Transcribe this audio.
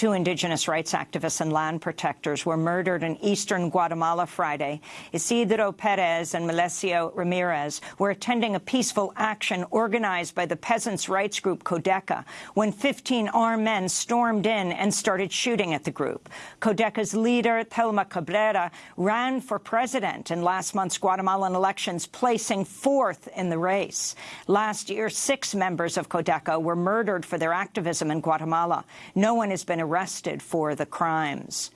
Two indigenous rights activists and land protectors were murdered in eastern Guatemala Friday. Isidro Perez and Melesio Ramirez were attending a peaceful action organized by the peasants' rights group Codeca when 15 armed men stormed in and started shooting at the group. Codeca's leader, Thelma Cabrera, ran for president in last month's Guatemalan elections, placing fourth in the race. Last year, six members of Codeca were murdered for their activism in Guatemala. No one has been arrested for the crimes.